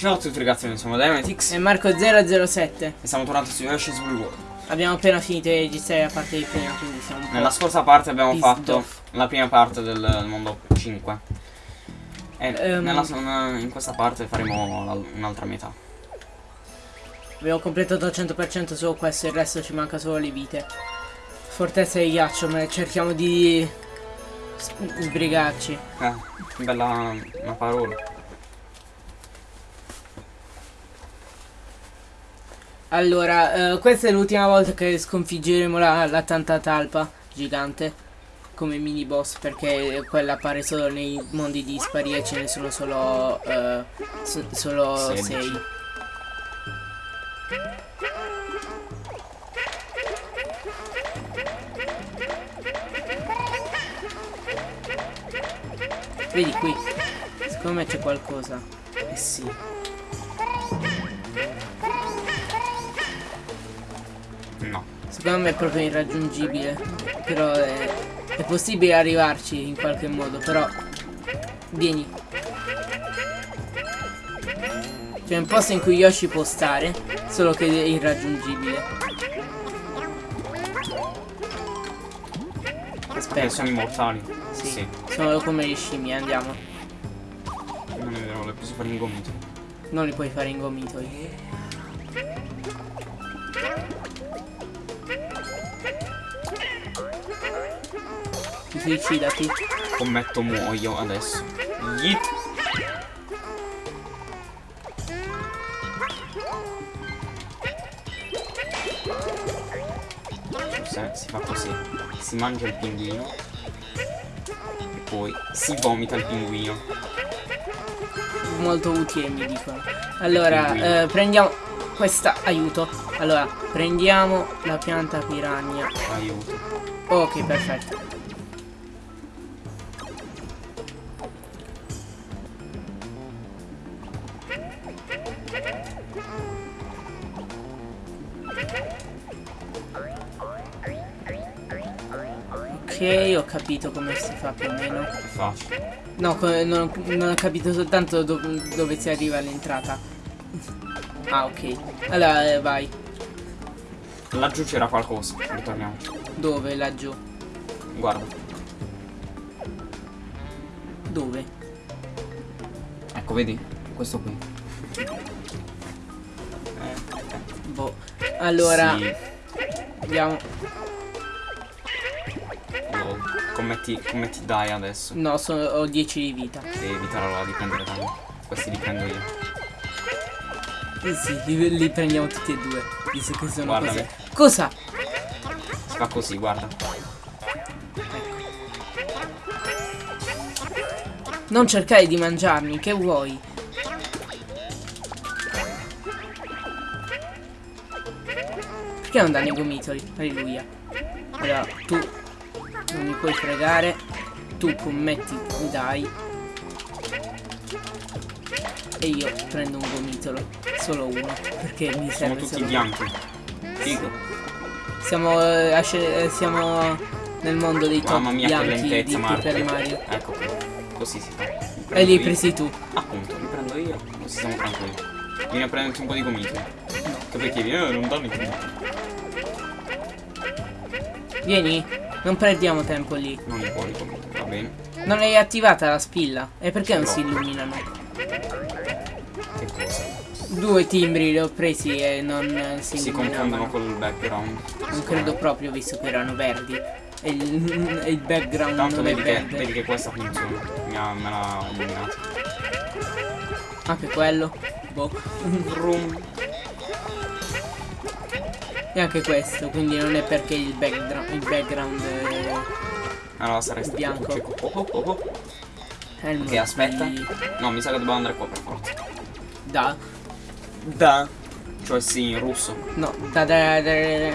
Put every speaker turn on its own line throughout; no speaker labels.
Ciao a tutti ragazzi, noi siamo Dynamitix
E Marco007
e siamo tornati su Yoshi's Woolly World.
Abbiamo appena finito di registrare la parte di prima Quindi siamo
Nella scorsa parte abbiamo fatto
off.
la prima parte del, mondo 5. E
Ehm.
nella- in questa parte faremo un'altra metà.
Abbiamo completato al 100% solo questo Il resto ci manca solo le vite Fortezza di ghiaccio Ma cerchiamo di Sbrigarci
Eh, bella una parola.
Allora eh, Questa è l'ultima volta che sconfiggeremo la, la tanta talpa Gigante come mini boss perché quella appare solo nei mondi dispari e ce ne sono solo eh, so- solo
Sedici.
6 Vedi qui, secondo me c'è qualcosa. Eh sì. Secondo me è proprio irraggiungibile. Però è, è possibile arrivarci in qualche modo, però. Vieni. C'è un posto in cui Yoshi può stare, solo che è irraggiungibile. Aspetta,
sono immortali.
sì.
Sì.
Sono come le scimmie, andiamo.
Non è vero, le posso fare in gomito.
Non li puoi fare in Suicidati.
Commetto muoio adesso. Yeet. Cioè, si fa così. Si mangia il pinguino. E poi si vomita il pinguino.
molto utile mi dicono allora eh, prendiamo questa aiuto allora prendiamo la pianta piranha
Aiuto.
ok perfetto ok ho capito come si fa più o meno
È facile.
No, non, non ho capito soltanto do- dove si arriva all'entrata. Ah, ok. Allora, eh, vai.
Laggiù c'era qualcosa. Ritorniamo.
Dove? Laggiù.
Guarda.
Dove?
Ecco, vedi? Questo qui.
Boh. Allora,
Sì.
andiamo.
Lol. Commetti, commetti dai adesso.
No, sono- ho 10 di vita.
Devi evitare allora di prendere danno. Questi li prendo io.
Eh sì, li, li prendiamo tutti e due. Visto che sono
Guardami.
cose. Cosa?
Si fa così, guarda.
Non cercare di mangiarmi, che vuoi? Perché non danno i gomitoli? Alleluia. Allora, puoi fregare. Tu commetti dai. E io prendo un gomitolo. Solo uno. Perché mi
Sono
serve
tutti
solo
bianchi. Figo.
Siamo, eh, eh, siamo nel mondo dei top
Mamma mia che
bianchi di
lentezza,
Super
Marco.
Mario.
Ecco. Così si fa.
E li hai presi tu.
Appunto, li prendo io. Così siamo tranquilli. Vieni a prenderti un po' di gomiti. Che perché vieni? Eh, non danno i gomiti.
Vieni, non perdiamo tempo lì.
Non li puoi gomiti, va bene.
Non hai attivata la spilla? E perché non
No.
si illuminano?
Che cosa?
Due timbri li ho presi e non si,
Si confondono col background.
Non credo proprio visto che erano verdi. E il, il background
Tanto
non è
vedi che,
verde.
vedi che questa funziona. Mi ha, me l'ha illuminato.
Anche quello. Boh.
Vroom.
E anche questo. Quindi non è perché il background, il background è,
Allora saresti
Bianco.
cieco. Oh, oh, oh, oh.
il
Ok, aspetta.
di-
No, mi sa che dobbiamo andare qua per forza.
Da.
Da. Cioè sì, in russo.
No. Da da da da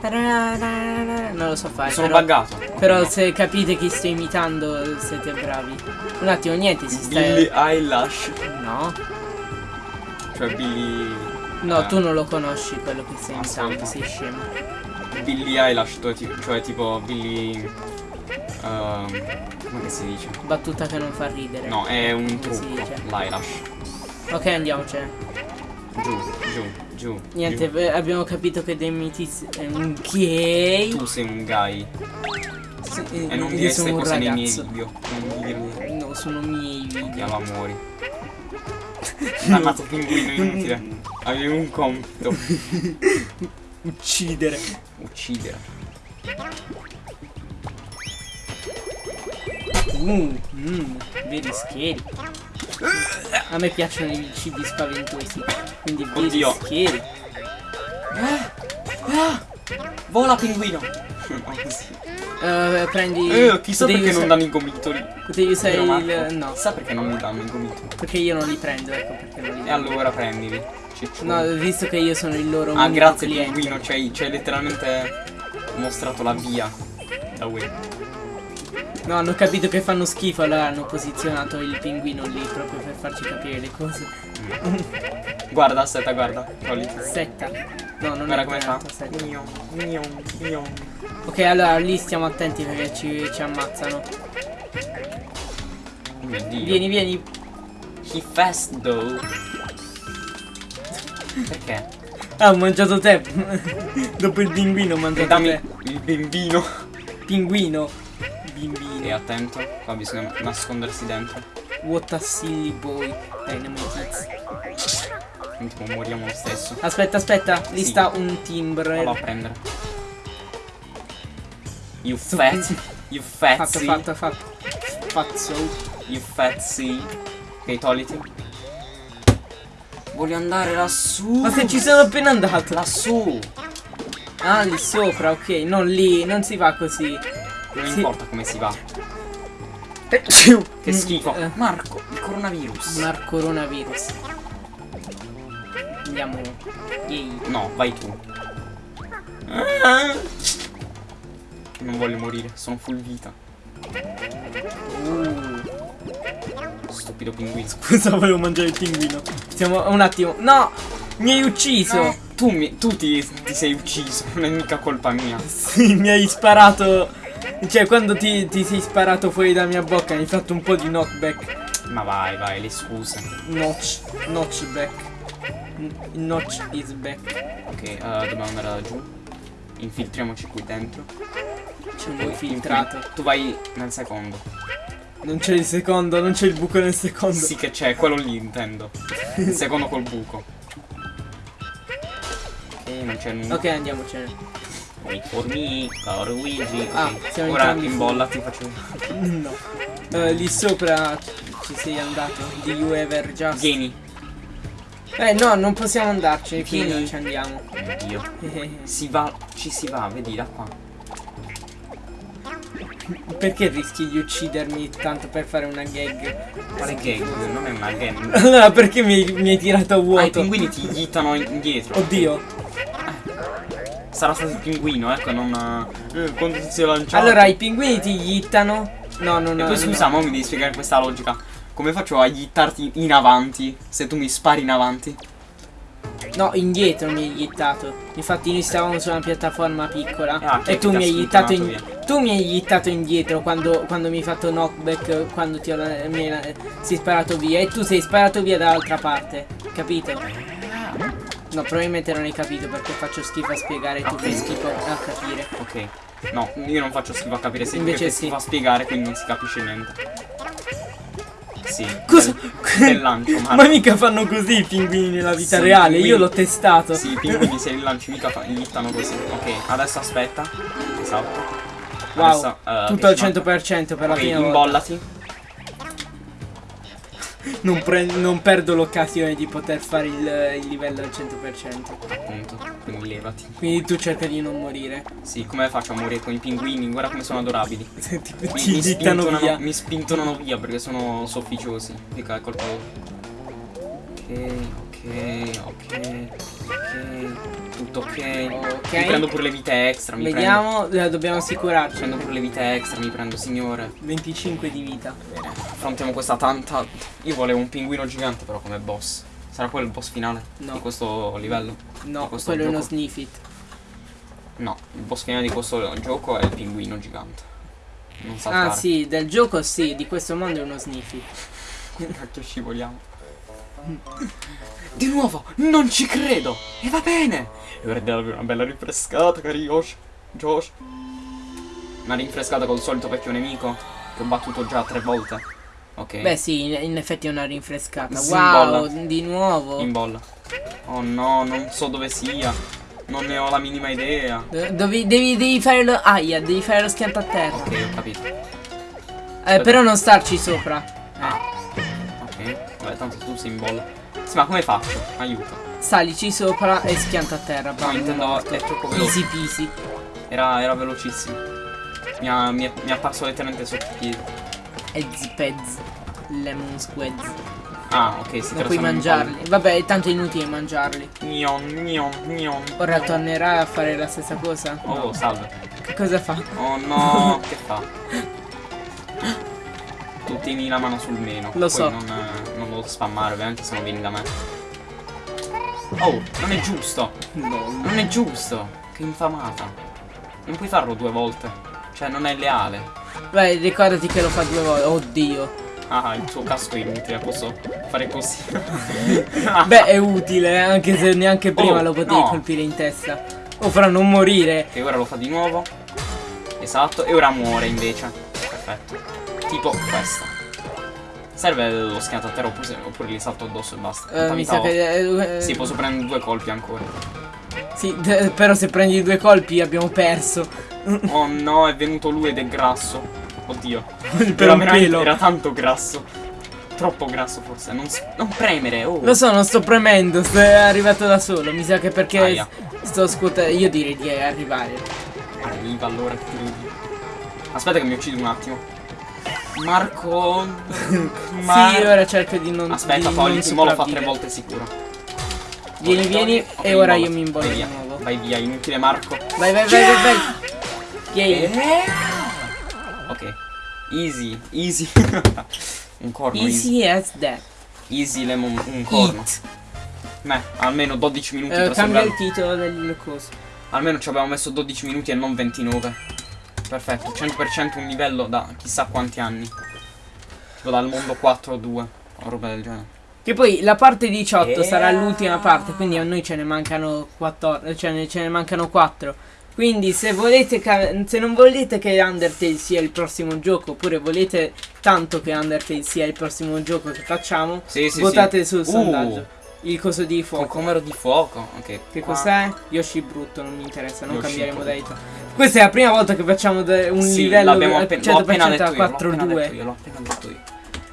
da da da da- Non lo so fare.
Sono
però-
buggato.
Però
No.
se capite chi sto imitando siete bravi. Un attimo, niente, si sta...
Billy Eyelash.
No,
Cioè Billy.
No, tu non lo conosci quello che stai imitando,
Ascolta.
sei scemo.
Billy Eyelash, cioè ti- cioè tipo Billy. ehm, come che si dice?
Battuta che non fa ridere.
No, è un trucco. L'eyelash.
Ok, andiamocene.
Giù, giù, giù.
Niente,
giù.
abbiamo capito che dei mitiz è un gay.
Tu sei un guy.
Sì,
E non dire queste cose nei miei
ragazzo.
video. Non dirle.
No, sono miei video.
amori. Dannato pinguino inutile. Avevi un compito.
Uccidere.
Uccidere.
Uh, mm, veri scary. A me piacciono i cibi spaventosi. Quindi veri
Oddio.
scary.
Vola pinguino.
Eh, prendi.
Eh, chissà perché non
usare-
danno i gomitoli.
Devi usare il. No,
Chissà perché non mi danno i gomitoli.
perché io non li prendo, ecco perché non li
E allora prendili.
No, visto che io sono il loro
Ah, grazie pinguino, ci hai, ci hai letteralmente mostrato la via da Wii.
No, hanno capito che fanno schifo, allora hanno posizionato il pinguino lì proprio per farci capire le cose.
Guarda, aspetta, guarda. Togliti.
Setta. No, non
Guarda
è
come fa.
setta.
Mion, mion, mion.
Ok, allora lì stiamo attenti perché ci, ci ammazzano.
Oh mio dio.
Vieni, vieni.
He fast though. Perché?
Ah, ho mangiato te. Dopo il pinguino ho
E
mangiato
dammi
te.
il bambino.
Pinguino.
E
Bimbino.
attento, qua bisogna nascondersi dentro.
What a silly boy. Dynamite
tipo moriamo lo stesso.
Aspetta, aspetta. Lì
Sì.
sta un timbre.
Fallo a prendere. You fat. You
Fatto,
fatzy.
fatto, fatto. Fazzo.
You fatzy. Ok, togliti. Voglio andare lassù.
Ma se ci sono appena andato.
Lassù.
Ah, lì sopra, ok. Non lì, non si va così.
Non
Sì.
importa come si va.
Che
Che schifo.
Eh,
Marco, il coronavirus.
Mar coronavirus. Andiamo. Yay.
No, vai tu. Ah. Non voglio morire, sono full vita.
Uh.
Stupido pinguino.
Scusa, volevo mangiare il pinguino. Stiamo un attimo. No! Mi hai ucciso!
No, tu, mi- tu ti, ti sei ucciso, non è mica colpa mia.
Sì, mi hai sparato. Cioè, quando ti, ti sei sparato fuori dalla mia bocca, mi hai fatto un po' di knockback.
Ma vai, vai, le scuse.
Notch. Notchback. N- Notch is back.
Ok, eh, dobbiamo andare laggiù. Infiltriamoci qui dentro.
C'è un
Poi
infiltrato.
infil- Tu vai nel secondo.
Non c'è il secondo, non c'è il buco nel secondo.
Sì che c'è, quello lì intendo. Il secondo col buco. Ok, non c'è nulla.
Ok, andiamocene.
Wait for me, caro Luigi.
Ah, siamo
Ora
entrambi
imbollati, faccio.
No. Eh, lì sopra ci sei andato. Do you ever just?
Vieni.
Eh no, non possiamo quindi
Vieni.
non ci andiamo.
Oddio. Si va, ci si va, vedi da qua.
Perché rischi di uccidermi tanto per fare una gag?
Quale gag? Non è una gag.
Allora perché mi, hai- mi hai tirato a
Ah, i
vuoto?
pinguini ti ghittano indietro.
Oddio.
Sarà stato il pinguino, ecco, non. Eh, quando ti sei lanciato.
Allora i pinguini ti yittano. No, no, no.
E poi
no.
scusa, mo mi devi spiegare questa logica. Come faccio a gittarti in avanti se tu mi spari in avanti?
No, indietro mi hai yittato. Infatti noi stavamo su una piattaforma piccola.
Ah,
e tu mi
ha
hai
spuntato
in... Tu mi hai yittato indietro quando, quando mi hai fatto knockback, quando ti ho, mi hai, sei sparato via. E tu sei sparato via dall'altra parte. Capito? No, probabilmente non hai capito perché faccio schifo a spiegare, tu fai schifo a capire.
Ok. No, io non faccio schifo a capire se
Invece sì.
si fa spiegare, quindi non si capisce niente. Sì.
Cosa?
Bel lancio,
Ma mica fanno così i pinguini nella vita
Sì,
reale,
pinguini-
io l'ho testato.
Sì, i pinguini se li lanci mica gittano così. Ok, adesso aspetta. Esatto.
Wow,
Adesso, eh,
tutto al
che ci manca?
100% per la
Ok,
prima volta. Non, non perdo l'occasione di poter fare il, il livello al 100%.
Appunto, quindi levati.
Quindi tu cerca di non morire.
Sì, come faccio a morire con i pinguini? Guarda come sono adorabili.
Ti,
Mi,
ti
mi spintonano,
via.
mi spintonano via perché sono sofficiosi. Colpa loro. Ok, ok, ok, ok. Tutto ok.
Ok.
Mi prendo pure le vite extra. Mi
Vediamo, eh, dobbiamo
Prendo,
assicurarci.
prendo pure le vite extra, mi prendo signore.
25 di vita.
Bene, affrontiamo questa tanta. Io volevo un pinguino gigante però come boss. Sarà quello il boss finale
No.
di questo livello?
No,
questo
quello è uno
gioco?
sniffit.
No, il boss finale di questo gioco è il pinguino gigante. Non saltare.
Ah sì, del gioco sì, di questo mondo è uno sniffit.
Cacchio scivoliamo. Di nuovo, non ci credo! E va bene! E ora darvi una bella rinfrescata, cari Josh. Josh. Una rinfrescata col solito vecchio nemico che ho battuto già tre volte. Ok.
Beh sì, in, in effetti è una rinfrescata.
Si
wow, di nuovo.
In bolla. Oh no, non so dove sia. Non ne ho la minima idea.
Do- Devi, devi, devi fare lo. Aia, devi fare lo schianto a terra.
Ok, ho capito.
Eh, però non starci sopra.
Ah. Vabbè, tanto tu sei in bolla. Sì, ma come faccio? Aiuto.
Salici sopra e schianta a terra.
No, intendo è troppo veloce.
Easy peasy.
Era, era velocissimo. Mi ha, mi, è, mi è apparso letteralmente sotto i piedi.
Ezzi pezzi. Lemon squads.
Ah, ok, si tratta
puoi mangiarli. Vabbè, è tanto inutile mangiarli.
Gnon, gnon, gnon.
Ora tornerà a fare la stessa cosa?
Oh, salve.
Che cosa fa?
Oh no, che fa? Tu tieni la mano sul meno.
Lo so.
Non, non lo spammare, ovviamente, se no vieni da me. Oh, non è giusto. Non è giusto. Che infamata. Non puoi farlo due volte. Cioè, non è leale.
Vai, ricordati che lo fa due volte. Oddio.
Ah, il suo casco è inutile, posso fare così.
Beh, è utile, eh, anche se neanche prima
Oh,
lo potevi
no.
colpire in testa. O farà non morire.
E ora lo fa di nuovo. Esatto, e ora muore invece. Perfetto. Tipo questa. Serve lo schianto a terra oppure, oppure gli salto addosso e basta.
Eh, mi sa che. eh,
Sì, posso prendere due colpi ancora.
Sì, però se prendi due colpi abbiamo perso.
Oh no, è venuto lui ed è grasso. Oddio.
per
Era tanto grasso. Troppo grasso forse. Non, non premere, oh.
Lo so, non sto premendo, sto- è arrivato da solo. Mi sa che perché
Aia.
sto scuotendo. Io direi di arrivare.
Arriva allora che ti vedi. Aspetta che mi uccido un attimo. Marco. Mar-
Sì, ora cerco di non.
Aspetta,
di
poi
non
mo lo fa tre volte sicuro.
Vieni, vieni, e ora io mi imbollo
Vai
di
via.
nuovo.
Vai via, inutile Marco.
Vai, vai, vai, vai, vai. Yay.
Eh? Ok. Easy, easy. un corno easy.
Easy as that.
Easy lemon, un corno.
Eat.
Beh, almeno 12 minuti
Eh,
per
cambia
sopravvivere.
il titolo del coso.
Almeno ci abbiamo messo 12 minuti e non 29. Perfetto, 100% un livello da chissà quanti anni. Tipo dal mondo 4 o 2, o roba del genere.
Che poi la parte 18
Eh.
sarà l'ultima parte, quindi a noi ce ne mancano 14, cioè ne- ce ne mancano 4. Quindi se volete ca- se non volete che Undertale sia il prossimo gioco, oppure volete tanto che Undertale sia il prossimo gioco che facciamo,
Sì, sì,
votate
sì.
sul
Uh.
sondaggio. Il coso di fuoco.
comero di fuoco. Ok.
Che cos'è? Yoshi brutto, non mi interessa, non
Yoshi
cambiare modalità. Questa è la prima volta che facciamo un
Sì,
livello
appen- l'ho appena
100%
detto
a
io, l'ho appena detto
4-2.
io, l'ho appena detto io.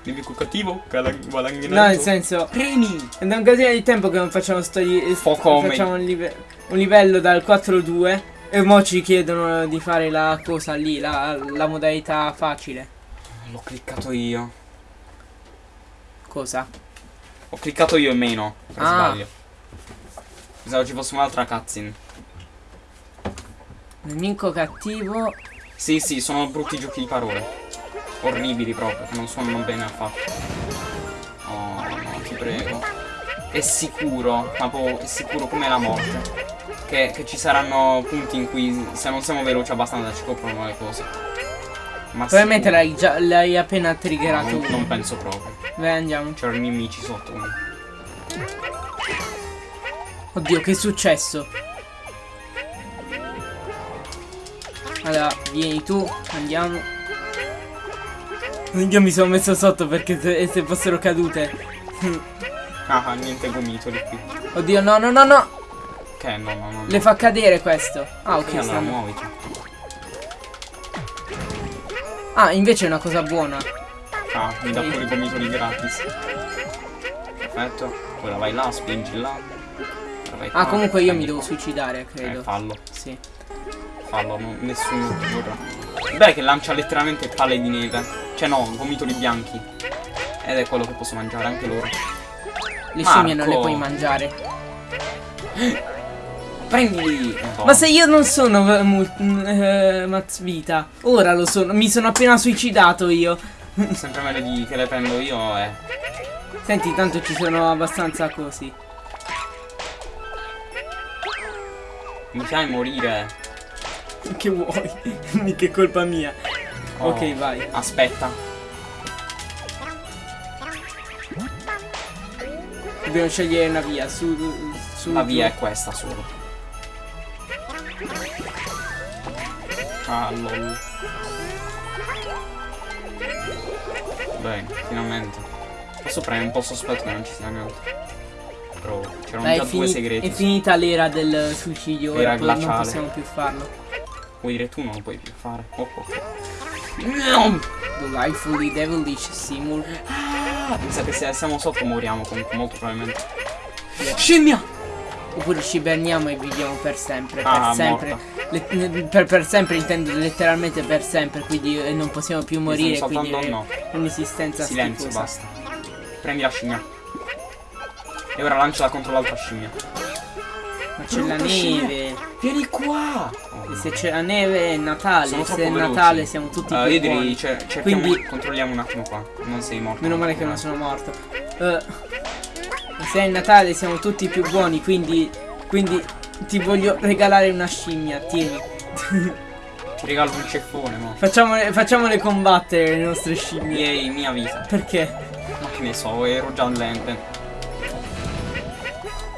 Nemico cattivo, guadagnato.
No, nel senso,
Premi!
è da un casino di tempo che non facciamo sto
Fuoco
facciamo un, live- un livello dal 4-2 e mo ci chiedono di fare la cosa lì, la, la modalità facile.
L'ho cliccato io.
Cosa?
Ho cliccato io e meno, per
Ah.
sbaglio. Pensavo ci fosse un'altra cutscene.
Nemico cattivo.
Sì, sì, sono brutti giochi di parole. Orribili proprio, che non suonano bene affatto. Oh, no, ti prego. È sicuro, proprio è sicuro come la morte. Che, che ci saranno punti in cui se non siamo veloci abbastanza ci coprono le cose. Ma
Probabilmente l'hai l'hai appena
No,
triggerato
non, non penso proprio.
Vai andiamo.
C'erano i nemici sotto. quindi.
Oddio, che è successo? Allora, vieni tu, andiamo. Io mi sono messo sotto perché se, se fossero cadute.
Ah, niente gomitoli qui.
Oddio, no, no, no, no.
Che no, no, no.
Le fa cadere questo. Ah, ok,
allora
stanno.
muoviti.
Ah, invece è una cosa buona.
Ah, mi dà pure i gomitoli gratis. Perfetto. Ora vai là, spingi là. Vai
Ah, comunque io mi devo suicidare,
Eh,
credo.
fallo,
Sì.
fallo, non- nessuno ti vorrà. Beh, che lancia letteralmente palle di neve. Cioè no, gomitoli bianchi. Ed è quello che posso mangiare anche loro.
Le scimmie non le puoi mangiare.
Prendili! Oh,
Ma se io non sono eh, mm, eh, Mazzvita, ora lo sono. Mi sono appena suicidato io.
Sempre meglio di che le prendo io eh.
Senti, tanto ci sono abbastanza così.
Mi fai morire.
Che vuoi? Mica è colpa mia.
Oh,
Ok, vai.
Aspetta.
Dobbiamo scegliere una via. Su, su
La via è questa solo. Ah, lol. Bene, finalmente. Posso prendere un po' sospetto che non ci sia niente. Però c'erano già due segreti.
è finita l'era del suicidio. Ora poi non
glaciale.
possiamo più farlo.
Vuoi dire tu non lo puoi più fare. Oh, ok.
Delightfully devilish Seymour.
Ah, mi sa che se siamo sotto moriamo comunque molto probabilmente. Scimmia!
Oppure ci berniamo e viviamo per sempre. Per
Ah,
sempre. Le- per, per sempre intendo letteralmente per sempre. Quindi eh, non possiamo più morire. Quindi
saltando?
è un'esistenza
Silenzio,
schifosa.
basta. Prendi la scimmia. E ora lanciala contro l'altra scimmia.
Ma c'è la
Brutta scimmia.
neve.
Vieni qua! Oh,
E se c'è la neve è Natale. Se è
veloci.
Natale siamo tutti
Eh,
più
io
buoni.
direi, cer- cerchiamo,
Quindi-
controlliamo un attimo qua. Non sei morto.
Meno male che non sono morto. Eh, se è Natale siamo tutti più buoni, quindi. Quindi ti voglio regalare una scimmia, tieni.
Ti regalo un ceffone, mo.
Facciamole, facciamole combattere le nostre scimmie.
Miei, mia vita.
Perché?
Ma che ne so, ero già lente.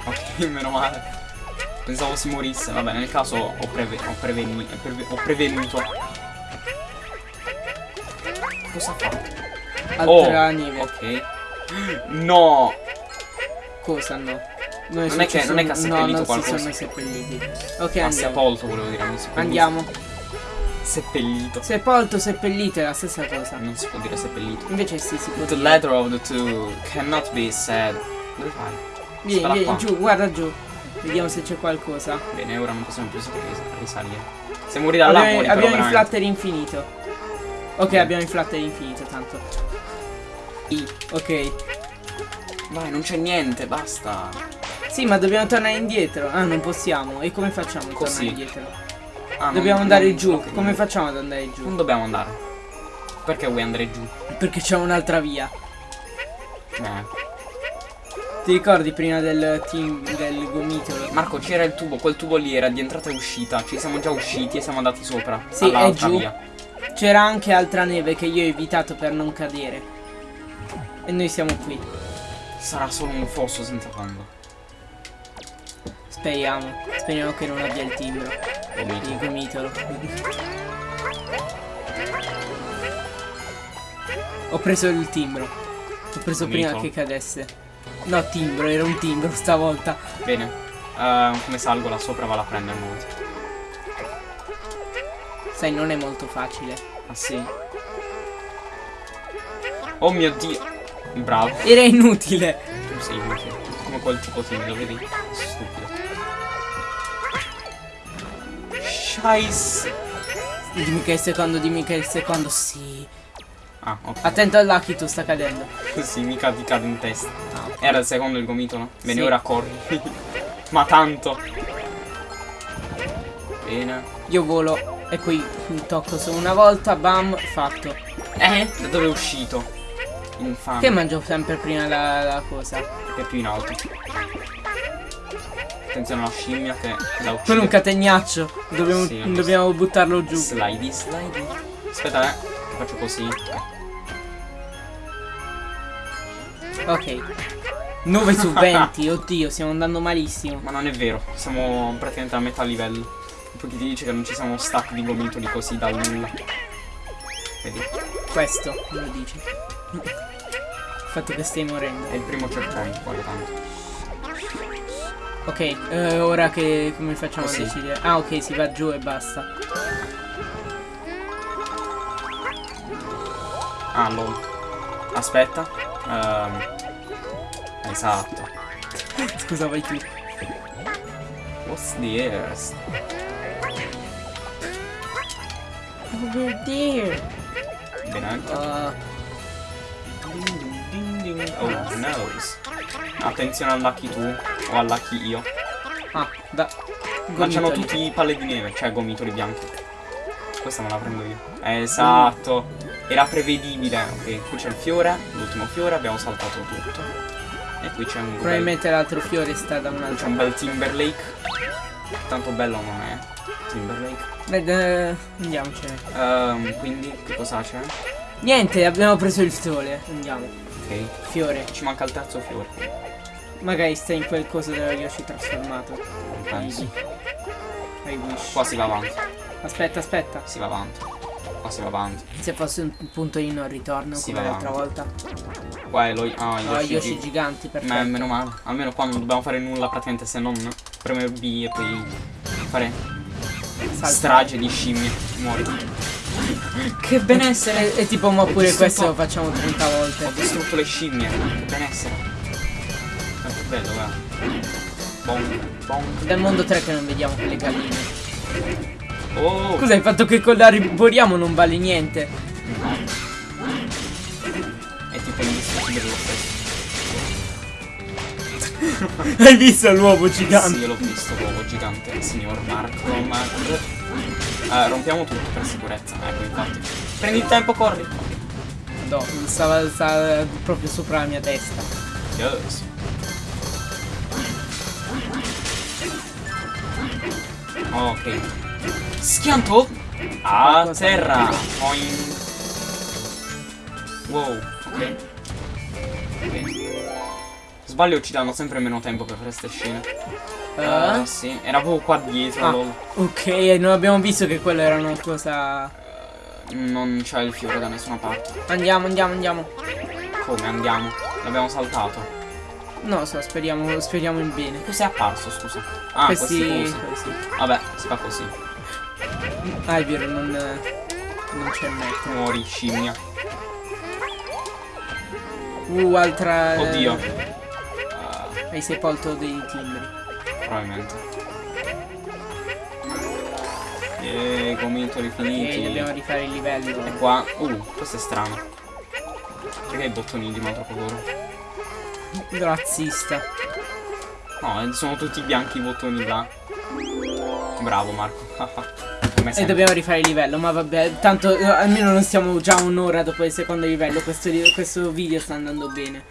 Ok, meno male. Pensavo si morisse. Vabbè, nel caso ho, preve- ho, preveni- preve- ho prevenuto. Cosa fa?
Altra neve.
Oh, Ok. No!
Cosa no?
Non è che- non è che ha
no,
seppellito
non
qualcosa.
si sono seppelliti. Ok,
Ha
andiamo.
sepolto, volevo dire. Non si può
Andiamo.
Seppellito.
Sepolto, seppellito è la stessa cosa.
Non si può dire seppellito.
Invece sì, si può
The
dire.
letter of the two cannot be said. Dove fai?
Vieni,
Spara
vieni
qua.
giù, guarda giù. Vediamo se c'è qualcosa.
Bene, ora non possiamo più ris- risalire. Se muori da là,
abbiamo
muori però
abbiamo il
veramente.
flatter infinito. Ok, abbiamo il flatter infinito, tanto. I, Ok.
Vai, non c'è niente, basta.
Sì, ma dobbiamo tornare indietro. Ah, non possiamo. E come facciamo a tornare indietro?
Ah, non-
Dobbiamo andare
non-
giù.
ok,
Come
non-
facciamo ad andare giù?
Non dobbiamo andare. Perché vuoi andare giù?
Perché c'è un'altra via.
Eh.
Ti ricordi prima del team del gomitolo?
Marco, c'era il tubo, quel tubo lì era di entrata e uscita. Ci siamo già usciti e siamo andati sopra.
Sì, è giù. C'era anche altra neve che io ho evitato per non cadere. E noi siamo qui.
Sarà solo un fosso senza fondo.
Speriamo. Speriamo che non abbia il timbro. Il gomitolo. Ho preso il timbro. Ho preso prima
Gomito.
che cadesse. No, timbro, era un timbro stavolta.
Bene. Eh, come salgo là sopra vado a prendere monte.
Sai, non è molto facile.
Ah sì? Oh mio dio. Bravo.
Era inutile.
Tu sei inutile. Come quel tipo timido, vedi? Scheiße.
Dimmi che è il secondo, dimmi che è il secondo. Sì.
Ah, ok.
Attento al Lucky, tu sta cadendo.
Sì, mica ti cade in testa.
Ah.
Era il secondo il gomitolo? Bene,
Sì.
ora corri. Ma tanto. Bene.
Io volo e poi tocco solo una volta, bam, fatto.
Eh? Da dove è uscito? Infame.
Che mangio sempre prima la, la cosa?
È più in alto. Attenzione alla scimmia che la
Quello è un
uccide.
catenaccio. Dobbiamo,
Sì,
dobbiamo buttarlo giù.
Slidey, slidey. Aspetta, eh. Faccio così.
Ok. 9 su 20, oddio, stiamo andando malissimo.
Ma non è vero, siamo praticamente a metà livello. Poi ti dice che non ci siamo stack di gomitoli così dal nulla. Vedi?
Questo me lo dici. Il fatto che stai morendo.
È il primo checkpoint, poi tanto.
Ok, eh, ora che come facciamo
Così.
a decidere? Ah, ok, si va giù e basta.
Ah, lol. Aspetta. Ehm. esatto.
Scusa, vai tu.
What's the earth?
Over there.
Bene.
Uh,
Ding, ding, ding. Oh, nose. Attenzione al lucky tu o al lucky io.
ah, da.
Lanciano tutti i palle di neve, cioè gomitoli bianchi. Questa me la prendo io. Esatto. Era prevedibile. Ok, qui c'è il fiore, l'ultimo fiore, abbiamo saltato tutto. E qui c'è un bel,
Probabilmente l'altro fiore sta da
c'è
un'altra
un bel Timberlake. Tanto bello non è. Timberlake.
Beh, eh, andiamocene.
Ehm, quindi che cosa c'è?
Niente, abbiamo preso il sole. Andiamo.
Ok.
Fiore.
Ci manca il terzo fiore.
Magari stai in quel coso dello Yoshi trasformato.
Non penso.
I wish.
Qua si va avanti.
Aspetta, aspetta.
Si va avanti. Qua si va avanti.
Se fosse un punto di non ritorno
Sì,
come l'altra volta.
Qua è lo. Ah,
Oh,
Yoshi.
Yoshi
G.
giganti, perfetto.
Ma meno male. Almeno qua non dobbiamo fare nulla praticamente se non premere B e poi fare
Salta.
strage di scimmie. Muori. Che benessere!
E, tipo, ma
Ho
pure questo lo facciamo 30
Ho
volte.
distrutto le scimmie. Che benessere. Quanto è bello, guarda. Bong, bong.
Dal mondo 3 che non vediamo quelle galline.
Oh!
Scusa, il fatto che con l'arboriamo non vale niente.
È tipo indistruttibile lo stesso.
Hai visto l'uovo gigante?
Sì, io l'ho visto, l'uovo gigante. Signor Marco, Marco. Eh, rompiamo tutto per sicurezza. Ecco, infatti. Prendi il tempo, corri.
No, stava, stava proprio sopra la mia testa.
Yes. Ok. Schianto a
Qualcosa-
terra. Boing. Wow, ok. Ok. Sbaglio ci danno sempre meno tempo per fare queste scene.
Eh?
Eh, sì, era proprio qua dietro.
Ah.
lol.
Ok, non abbiamo visto che quello era una cosa.
Non c'è il fiore da nessuna parte.
Andiamo, andiamo, andiamo.
Come andiamo? L'abbiamo saltato.
No, so, speriamo, speriamo in bene.
Cos'è apparso, scusa? Ah, questi,
questi, questi.
Vabbè, si fa così.
Ah, è vero, non, non c'è metro.
Muori, scimmia.
Uh, altra.
Oddio.
Hai sepolto dei timbri.
probabilmente. Eeeh, gomitoli
Ok,
finiti.
dobbiamo rifare il livello.
E qua. Uh, questo è strano. Perché i bottoni di troppo loro?
Razzista.
No, eh, sono tutti bianchi i bottoni là. Bravo Marco.
E dobbiamo rifare il livello, ma vabbè, tanto eh, almeno non stiamo già un'ora dopo il secondo livello, questo, questo video sta andando bene.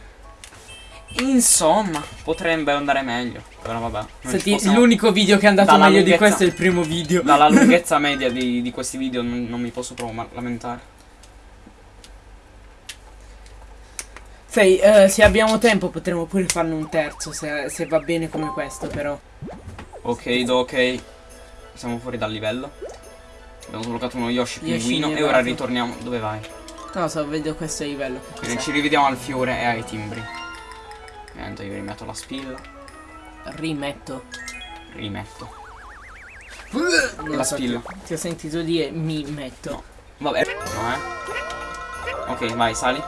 Insomma, potrebbe andare meglio. Però vabbè.
Senti,
possiamo-
l'unico video che è andato
Dalla
meglio di questo è il primo video.
Dalla lunghezza media di, di questi video non, non mi posso proprio lamentare.
Sai, eh, se abbiamo tempo potremo pure farne un terzo, se, se va bene come questo però.
Ok, do ok. Siamo fuori dal livello. Abbiamo sbloccato uno Yoshi pinguino e ora ritorniamo. Dove vai?
Non lo so, vedo questo livello.
ci rivediamo al fiore e ai timbri. Niente, io rimetto la spilla.
Rimetto.
Rimetto.
Non
La
so,
spilla.
Ti, ti ho sentito dire mi metto.
Vabbè. No, eh. Ok, vai, sali.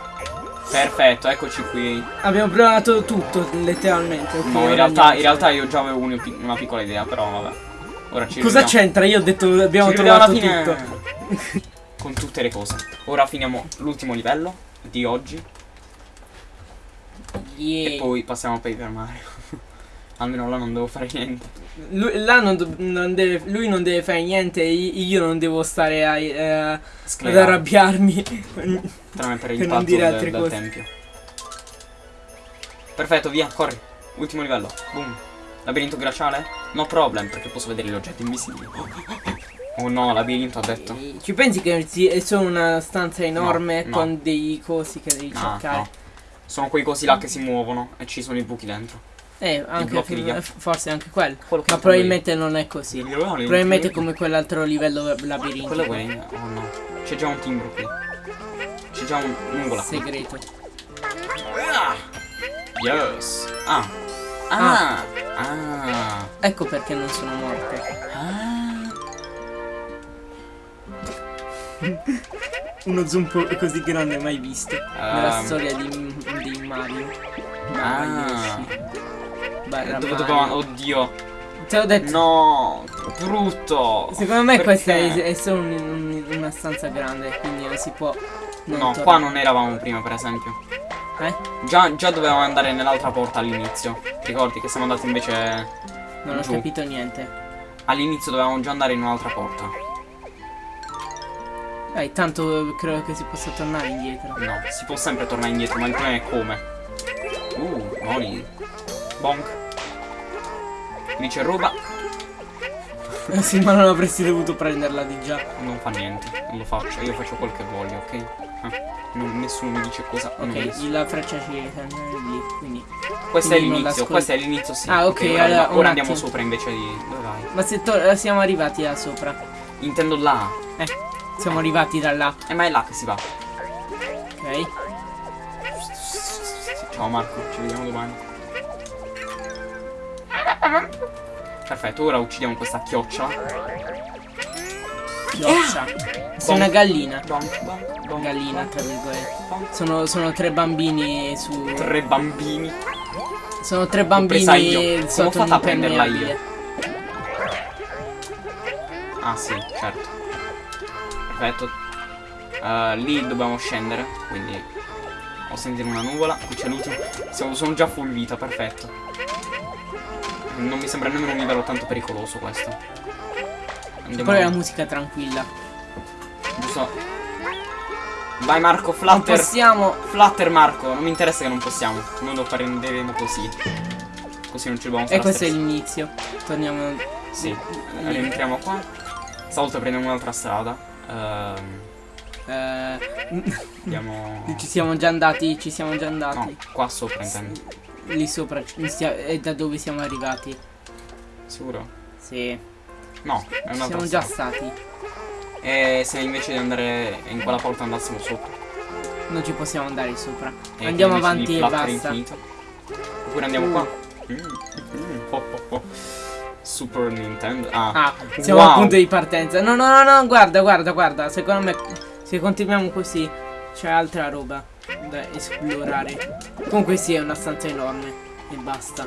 Perfetto, eccoci qui.
Abbiamo provato tutto, letteralmente.
No, in realtà, in realtà io già avevo un- una piccola idea, però vabbè. Ora ci
Cosa c'entra? Io ho detto abbiamo
Ci
trovato tutto.
Con tutte le cose. Ora finiamo l'ultimo livello di oggi.
Yeah.
E poi passiamo a Paper Mario. Almeno là non devo fare niente.
Lui, là non non deve, lui non deve fare niente, io non devo stare a, eh, ad arrabbiarmi.
Tranne per il
non dire
del,
altre
del
cose.
tempio. Perfetto, via, corri. Ultimo livello. Boom. Labirinto glaciale? No problem, perché posso vedere gli oggetti invisibili. Oh no, labirinto ha detto.
Ci pensi che è solo una stanza enorme
No, no.
con dei cosi che devi
No,
cercare?
No. Sono quei cosi là che si muovono e ci sono i buchi dentro.
Eh, anche,
ghiaccio.
forse anche quello.
Quello che
Ma probabilmente non è così.
io.
Probabilmente è come quell'altro livello labirintico.
Quello è. Oh no. C'è già un timbro qui. C'è già un nuvola.
Segreto.
Ah! Yes. Ah. Ah. Ah.
Ecco perché non sono morte.
Ah.
Uno zoom così grande mai visto. Nella
Ehm.
storia di, di Mario.
Ah.
Barra
Dove
Mario.
dobbiamo... Oddio.
Te l'ho detto.
No. Brutto.
Secondo me questa è,
Perché?
è solo un- un- una stanza grande, quindi non si può. Non
No,
tornare.
qua non eravamo prima, per esempio.
Eh?
Già, già dovevamo andare nell'altra porta all'inizio. Ricordi che siamo andati invece...
Non ho
Giù.
capito niente.
All'inizio dovevamo già andare in un'altra porta.
Dai, tanto credo che si possa tornare indietro.
No, si può sempre tornare indietro, ma il problema è come. Uh, Noni. Bonk. Lì c'è roba.
Eh sì, ma non avresti dovuto prenderla di già.
Non fa niente, non lo faccio, io faccio quel che voglio, ok? Eh, non- nessuno mi dice cosa.
Ok,
mi-
la freccia ci serve lì, quindi.
Questo è
quindi non
l'inizio, questo è l'inizio, sì.
Ah, ok,
ora,
allora, un
ora andiamo sopra invece di. Dove vai?
Ma se siamo arrivati là sopra.
Intendo là.
Eh, siamo arrivati da là.
E ma è là che si va.
Ok.
Ciao Marco, ci vediamo domani. Perfetto, ora uccidiamo questa chiocciola.
Chioccia. Sei una gallina. Gallina, tra virgolette. Sono, sono tre bambini su.
Tre bambini.
Sono tre bambini
Come ho
sotto
fatto a prenderla io? Ah sì, certo. Perfetto. Eh, lì dobbiamo scendere, quindi ho sentito una nuvola. Qui c'è l'ultimo. Sono già full vita, perfetto. Non mi sembra nemmeno un livello tanto pericoloso questo. Andiamo
Poi la musica tranquilla.
giusto. Vai Marco,
Non
flutter.
possiamo.
Flutter Marco, non mi interessa che non possiamo. Noi lo prenderemo così. Così non ci dobbiamo
E
fare
questo è
stress.
l'inizio. Torniamo.
Sì, rientriamo qua. Stavolta prendiamo un'altra strada. Ehm,
Eh,
andiamo.
ci siamo già andati. Ci siamo già andati.
No, qua sopra intendo.
Lì sopra. È da dove siamo arrivati.
Sicuro?
Sì.
No, è un'altra
Siamo già stati.
E se invece di andare in quella porta andassimo sopra.
Non ci possiamo andare sopra.
e
Andiamo avanti e basta.
infinito. Oppure andiamo
Uh.
qua. Mm, mm, oh, oh, oh. Super Nintendo. Ah,
Ah, siamo
wow.
al punto di partenza. No, no, no, no, guarda, guarda, guarda. Secondo me, se continuiamo così, c'è altra roba da esplorare. Comunque sì, è una stanza enorme. E basta.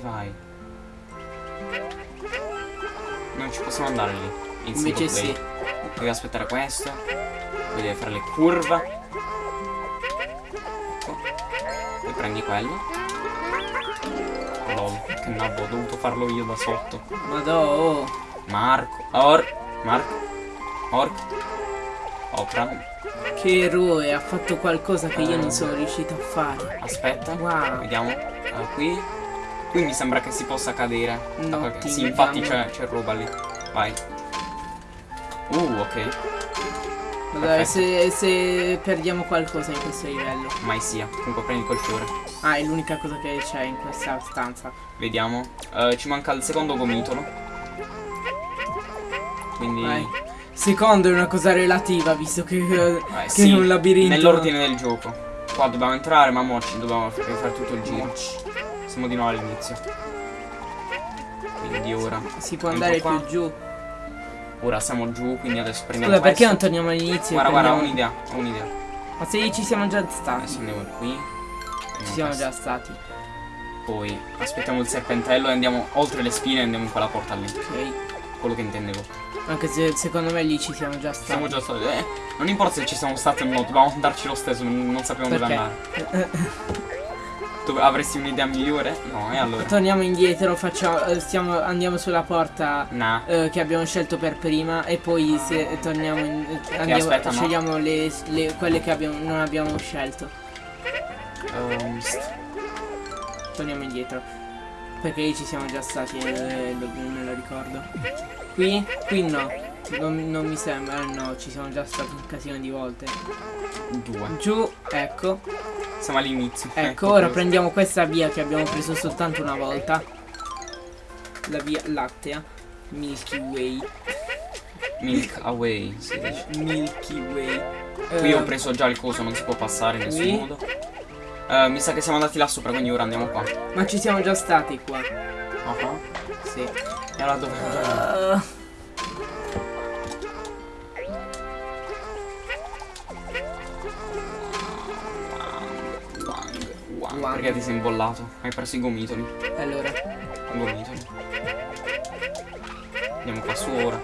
Vai. Non ci possiamo andare lì. In
Invece sì.
Devi aspettare questo. Devi fare le curve. Poi prendi quello. Lol, che nabbo, ho dovuto farlo io da sotto.
Madò. oh.
Marco. Or. Marco. Orc. Opera.
Che eroe, ha fatto qualcosa che io non sono riuscito a fare.
Aspetta.
Wow.
Vediamo. Ah, qui. Qui mi sembra che si possa cadere.
No,
qualche- Sì, infatti c'è roba lì. Vai. Uh, ok. Perfetto.
se, se perdiamo qualcosa in questo livello.
Mai sia. Comunque prendi quel fiore.
Ah, è l'unica cosa che c'è in questa stanza.
Vediamo. Eh, ci manca il secondo gomitolo. Quindi.
Vai. Secondo è una cosa relativa, visto che, eh, che
sì,
è un labirinto.
Nell'ordine del gioco. Qua dobbiamo entrare, ma mo ci dobbiamo fare tutto il giro. Siamo di nuovo all'inizio. Quindi ora.
Si può andare più giù.
Ora siamo giù, quindi adesso prendiamo
Scusa, perché non torniamo all'inizio?
Guarda, guarda, ho un'idea, ho un'idea.
Ma se ci siamo già
Adesso
stati.
andiamo qui.
Ci siamo
questo.
già stati.
Poi aspettiamo il serpentello e andiamo oltre le spine e andiamo in quella porta lì.
Ok.
Quello che intendevo.
Anche se secondo me lì ci siamo già stati.
Siamo già stati. Eh, non importa se ci siamo stati o no, dobbiamo andarci lo stesso, non, non sappiamo dove
Perché?
andare. Tu avresti un'idea migliore? No, e allora?
Torniamo indietro, facciamo, eh, stiamo, andiamo sulla porta
Nah.
eh, che abbiamo scelto per prima e poi se torniamo in, eh, andiamo,
aspetta, no.
scegliamo le, le- quelle che abbiamo, non abbiamo scelto.
St-
Torniamo indietro. Perché lì ci siamo già stati e lo- me lo ricordo. Qui? Qui no. Non, non mi sembra, eh, no, ci siamo già stati un casino di volte.
due.
Giù, ecco.
Siamo all'inizio.
Ecco, ora
questo.
prendiamo questa via che abbiamo preso soltanto una volta. La via lattea. Milky Way.
Milk away, si dice.
Milky Way.
Qui
Eh,
ho preso già il coso, non si può passare in nessun
qui?
modo. Eh, mi sa che siamo andati là sopra, quindi ora andiamo qua.
Ma ci siamo già stati qua.
Ah,
Sì.
E allora dove andiamo? Wang. Perché ti sei imbollato? Hai preso i gomitoli.
allora,
I gomitoli. Andiamo qua su ora.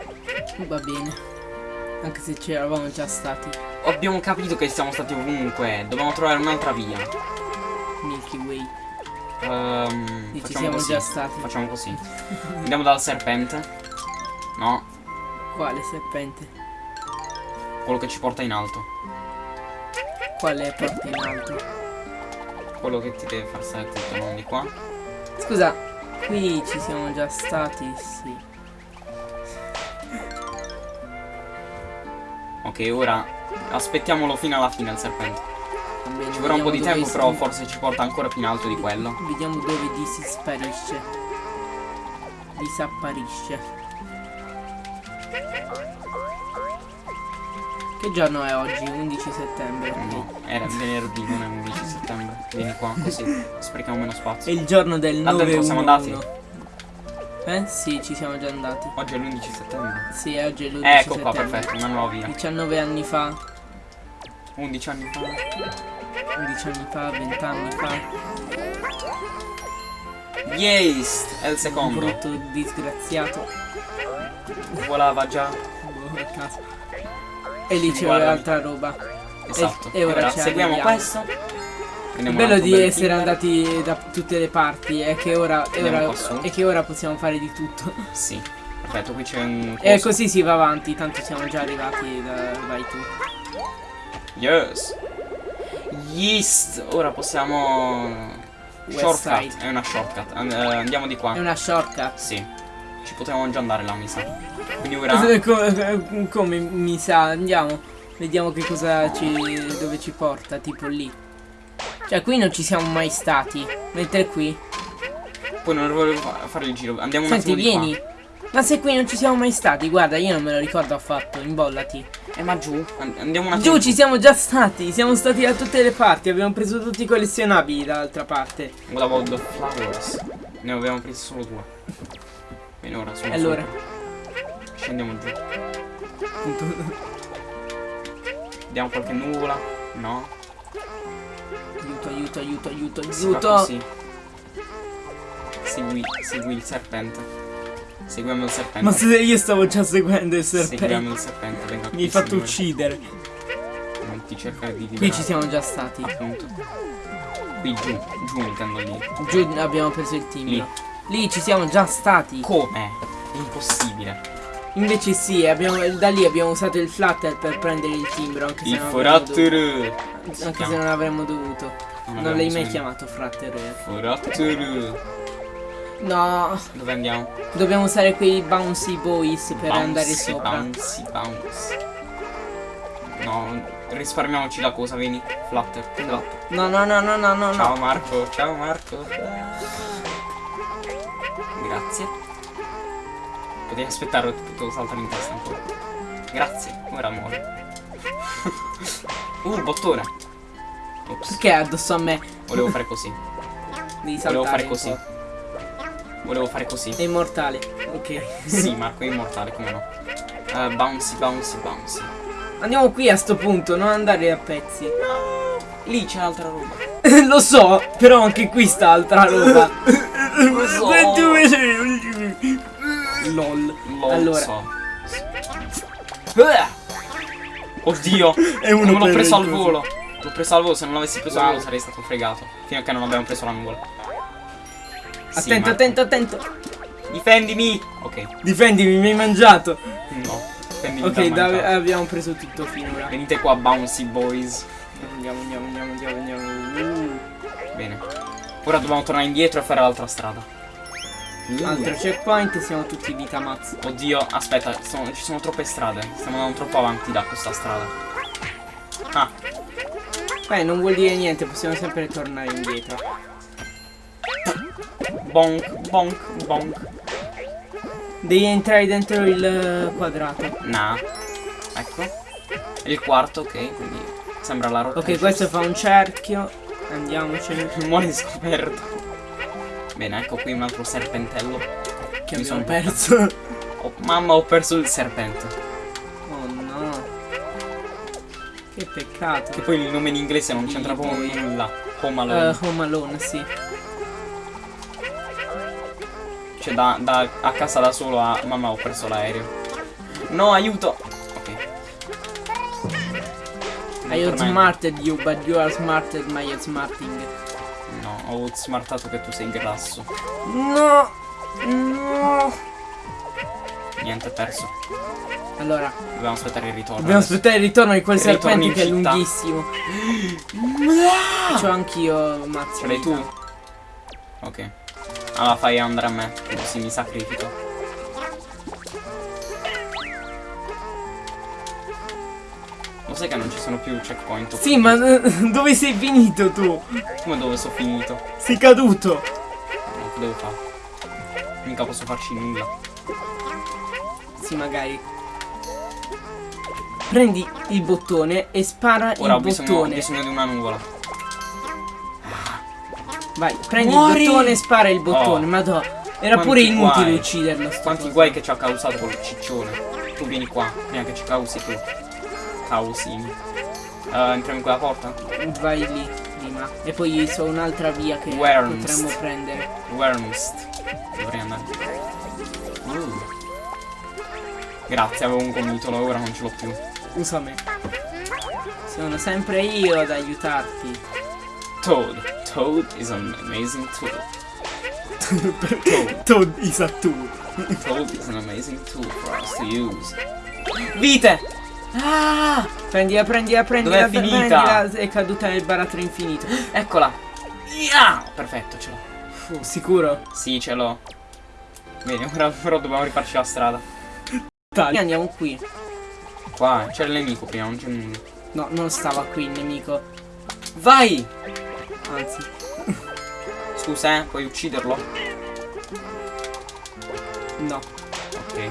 va bene. Anche se ci eravamo già stati.
Abbiamo capito che siamo stati ovunque. Dobbiamo trovare un'altra via.
Milky Way.
Ehm,
Sì, ci siamo
così.
già stati.
Facciamo così. Andiamo dal serpente. No,
Quale serpente?
quello che ci porta in alto.
Quale porta in alto?
Quello che ti deve far stare tutto, non di qua.
Scusa, qui ci siamo già stati, sì.
Ok, ora aspettiamolo fino alla fine il serpente.
Bene,
Ci vorrà un po' di tempo, però forse ci porta ancora più in alto di quello.
Vediamo dove di si sparisce. Disapparisce. Che giorno è oggi? 11 settembre.
No, era venerdì, non è 11 settembre. Vieni qua, così sprechiamo meno
È
spazio.
il giorno del
Là
9
dentro siamo andati?
Eh? Sì, ci siamo già andati.
Oggi è l'11 settembre.
Sì, oggi è l'11
Ecco qua,
settembre.
perfetto, una nuova via.
19 anni fa,
11 anni fa.
11 anni fa, 20 anni fa.
Yes! È il
Un
secondo.
brutto disgraziato.
Volava già.
Boh, caso. E lì c'è
Guarda.
altra roba.
Esatto.
e ora ci
seguiamo
arriviamo.
questo.
Il bello di essere
killer.
andati da tutte le parti è che ora, e
Andiamo
ora- è che ora possiamo fare di tutto.
Sì. Perfetto, qui c'è un.
E
coso.
così si va avanti, tanto siamo già arrivati da... vai tu.
Yes. Yeast. Ora possiamo.
West
Shortcut.
side.
È una shortcut. And- eh, andiamo di qua.
È una shortcut.
Sì. Ci potevamo già andare là, mi sa. Quindi ora.
come, come mi sa, andiamo. Vediamo che cosa ci. dove ci porta, tipo lì. Cioè qui non ci siamo mai stati. Mentre qui.
Poi non volevo fa- fare il giro. Andiamo un
Senti,
di qua.
vieni. Ma se qui non ci siamo mai stati, guarda, io non me lo ricordo affatto, imbollati.
Eh, ma giù. And- andiamo un attimo.
Giù ci siamo già stati, siamo stati da tutte le parti, abbiamo preso tutti i collezionabili dall'altra parte.
The flowers? Ne abbiamo presi solo due. Bene, ora sono
Allora.
sopra. Scendiamo giù. Vediamo qualche nuvola. No.
Aiuto, aiuto, aiuto, aiuto,
Si
aiuto.
così. Segui, segui il serpente. Seguiamo il serpente.
Ma se io stavo già seguendo il
Seguiamo
serpente.
il serpente. Venga
Mi hai
qui,
fatto
signore.
uccidere.
Non ti cercare di
Qui
liberare.
ci siamo già stati.
Appunto. Qui giù. Giù intendo lì.
Giù abbiamo preso il timbro. Lì ci siamo già stati.
Come? È impossibile.
Invece sì, abbiamo- da lì abbiamo usato il flutter per prendere il timbro. Anche se
Il
non avremmo
forattero.
dovuto. Anche se non avremmo dovuto. Non l'hai mai chiamato fratter.
Forattero.
No,
Dove andiamo?
dobbiamo usare quei bouncy boys per
Bouncy,
andare sopra.
Bouncy, bouncy. No, risparmiamoci la cosa, vieni. Flutter. Flutter.
No, no, no, no, no, no,
Ciao
no.
Marco, ciao Marco. Grazie. Potevi aspettare, ti potevo saltare in testa ancora. Grazie, ora muore. uh, bottone. Ops,
è addosso a me?
volevo fare così. Volevo fare così. Volevo fare così.
È immortale. Ok.
Sì, Marco è immortale, come no. Eh, bouncy, bouncy, bouncy.
Andiamo qui a sto punto, non andare a pezzi.
Lì c'è altra roba.
Lo so, però anche qui sta altra roba. LOL.
Lo
Allora.
Oddio!
È uno
non l'ho preso al volo. L'ho preso al volo, se non l'avessi preso al volo sarei stato fregato. Fino a che non abbiamo preso la nuvola. Sì,
Attento, attento, attento.
Difendimi! Ok,
Difendimi, mi hai mangiato.
no. Difendimi
Ok, da- abbiamo preso tutto finora.
Venite qua, bouncy boys.
Andiamo, andiamo, andiamo, andiamo, andiamo.
Ora dobbiamo tornare indietro e fare l'altra strada.
altro checkpoint siamo tutti vita mazzo.
Oddio, aspetta, sono- ci sono troppe strade. Stiamo andando troppo avanti da questa strada. Ah,
Beh, non vuol dire niente, possiamo sempre tornare indietro.
bonk, bonk, bonk.
Devi entrare dentro il eh, quadrato.
Nah. Ecco. Il quarto, ok, quindi sembra la rotta.
Ok, questo fa un cerchio. Andiamocene.
Muore scoperto. Bene, ecco qui un altro serpentello.
Che
Mi sono
perso.
Oh, mamma, ho perso il serpente.
Oh no. Che peccato.
Che poi il nome in inglese non c'entra proprio nulla. Home Alone.
Eh, Home Alone, sì.
Cioè, da, da- a casa da solo a... Mamma, ho perso l'aereo. No, aiuto!
I outsmarted you, but you are smarted my outsmarting.
No, ho outsmartato che tu sei grasso.
No! No!
Niente, perso.
Allora,
Dobbiamo aspettare il ritorno.
dobbiamo
adesso.
aspettare il ritorno di quel serpente che è
città.
lunghissimo. C'ho anch'io mazzo.
Ce l'hai tu? Ok. Allora fai andare a me, così mi sacrifico. Lo sai che non ci sono più checkpoint?
Sì, ma eh, dove sei finito tu?
Come dove sono finito?
Sei caduto.
No, che devo fare? Mica posso farci nulla.
Sì, magari. Prendi il bottone e spara
Ora ho
il
bisogno,
bottone.
bisogno di una nuvola.
Vai, prendi
Muori!
il bottone e spara il bottone.
Oh.
Madò. Era
Quanti
pure inutile
guai.
ucciderlo.
Quanti
coso.
guai che ci ha causato quel ciccione. Tu vieni qua, prima che ci causi tu. Causini. Uh, entriamo in quella porta?
Vai lì prima. E poi so un'altra via che
Wernst.
potremmo prendere.
Wormst. Dovrei andare. Uh. Grazie, avevo un gomitolo, ora non ce l'ho più.
Usa me. Sono sempre io ad aiutarti.
Toad. Toad is an amazing tool. Toad.
Toad is a tool.
Toad is an amazing tool for us to use.
Vite! Ah! Prendila, prendila, prendila,
Dov'è finita?
prendila. È caduta nel baratro infinito.
Eccola. Yeah! Perfetto, ce l'ho.
Sicuro?
Sì, ce l'ho. Bene, ora però dobbiamo rifarci la strada.
Dai. Andiamo qui.
Qua, c'è il nemico prima, non c'è nulla.
No, non stava qui il nemico.
Vai!
Anzi.
Scusa, eh, puoi ucciderlo?
No.
Ok.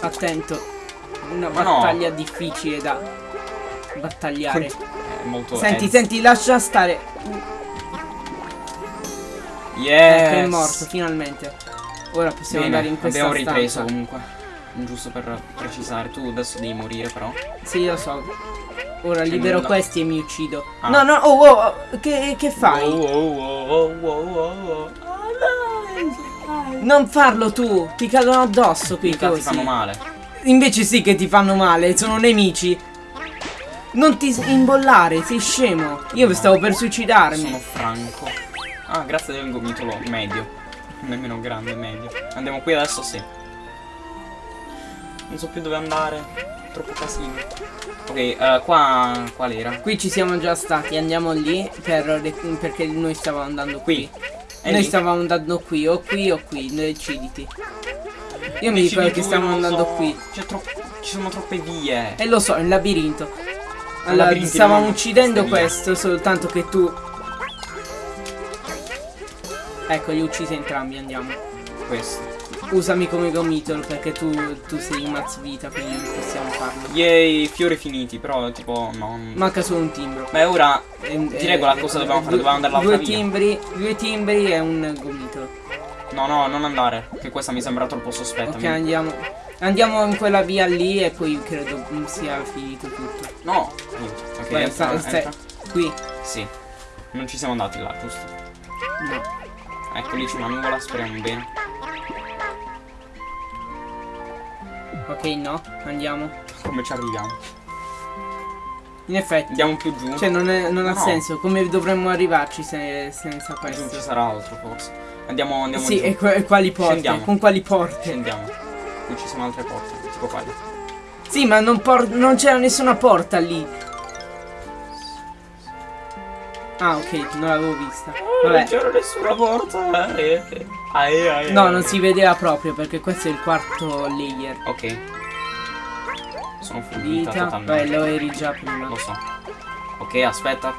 Attento. Una
Ma no.
battaglia difficile da battagliare.
È molto
Senti,
edge.
senti, lascia stare.
Yes!
Ecco, è morto, finalmente. Ora possiamo
Bene,
andare in questa
abbiamo ripreso
stanza.
comunque. Giusto per precisare, tu adesso devi morire però.
Sì, lo so. Ora libero
nulla.
questi e mi uccido.
Ah.
No, no, oh, oh, oh, che, che fai?
Oh, oh, oh, oh, oh, oh.
Non farlo tu, ti cadono addosso qui
Mica ti
così.
fanno male.
Invece sì che ti fanno male, sono nemici. Non ti imbollare, sei scemo. Io stavo per suicidarmi.
Sono franco. Ah, grazie del gomitolo medio. Nemmeno grande, medio. Andiamo qui adesso sì. Non so più dove andare. Troppo casino. Ok, eh, qua. qual era?
Qui ci siamo già stati, andiamo lì per, perché noi stavamo andando qui.
Qui.
Noi
lì?
stavamo andando qui, o qui o qui, deciditi. Io mi ricordo che
non lo
andando
so.
qui.
C'è troppo. Ci sono troppe vie.
E lo so, il labirinto. Allora,
labirinti
stavamo
non-
uccidendo questo, soltanto che tu... Ecco, li uccisi entrambi, andiamo.
Questo.
Usami come gomitolo perché tu, tu sei mazz vita, quindi non possiamo farlo.
Yay, fiori finiti, però tipo no.
Manca solo un timbro.
Beh, ora
E-
ti
e-
regola cosa dobbiamo fare? Dobbiamo andare l'altra
due
via.
timbri, due timbri e un gomitolo.
No, no, non andare. Che questa mi sembra troppo sospetta.
Ok,
mi-
andiamo. Andiamo in quella via lì e poi credo sia finito tutto.
No. Ok,
Vai,
entra,
stai-
entra.
Qui.
Sì. Non ci siamo andati là, giusto?
No.
Ecco, lì c'è una nuvola, speriamo bene.
Ok, no. Andiamo.
Come ci arriviamo?
In effetti.
Andiamo più giù.
Cioè non, è- non ha
No.
senso. Come dovremmo arrivarci se- senza questo?
ci sarà altro forse. Andiamo, andiamo
Sì,
giù.
e, e quali porte?
Scendiamo.
Con quali porte?
Scendiamo. Qui ci sono altre porte, tipo quelle.
Sì, ma non, por- non c'era nessuna porta lì. Ah, ok, non l'avevo vista. Vabbè.
c'era nessuna porta. Eh, eh. Eh, eh,
No,
eh.
non si vedeva proprio perché questo è il quarto layer.
Ok. Sono
Vita.
totalmente.
Beh, lo eri già prima.
Lo so. Ok, aspetta.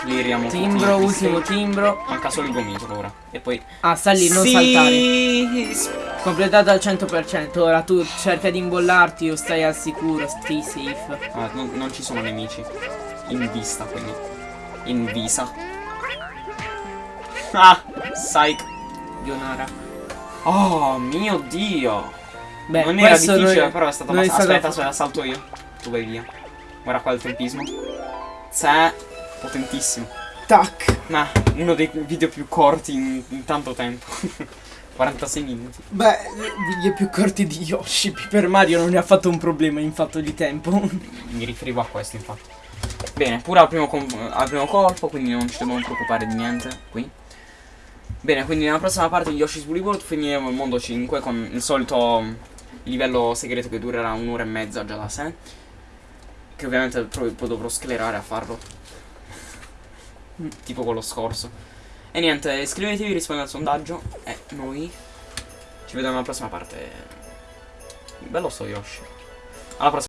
Tutti
Timbro,
i
ultimo timbro.
Manca solo il gomitolo ora. E poi.
Ah, sta lì, non
Sì,
saltare. Completato al 100%. Ora tu cerca di imbollarti o stai al sicuro, stay safe.
Ah, non, non ci sono nemici. In vista, quindi. In visa. Ah! Psych.
Yonara.
Oh mio dio.
Beh,
non era difficile,
non è-
però è
è
abbastanza. Aspetta, aspetta, salto io. Tu vai via. Guarda qua il tempismo. C'è. Potentissimo.
Tac.
Ma uno dei video più corti in, in tanto tempo. 46 minuti.
Beh, video più corti di Yoshi. Per Mario non ne ha fatto un problema in fatto di tempo.
Mi riferivo a questo infatti. Bene, pure al primo, al primo colpo, quindi non ci dobbiamo preoccupare di niente qui. Bene, quindi nella prossima parte di Yoshi's Woolly World finiremo il mondo 5 con il solito livello segreto che durerà un'ora e mezza già da sé. Che ovviamente poi dovrò sclerare a farlo. Tipo quello scorso. E niente, iscrivetevi, rispondete al sondaggio. E noi ci vediamo alla prossima parte. Bello sto Yoshi. Alla prossima.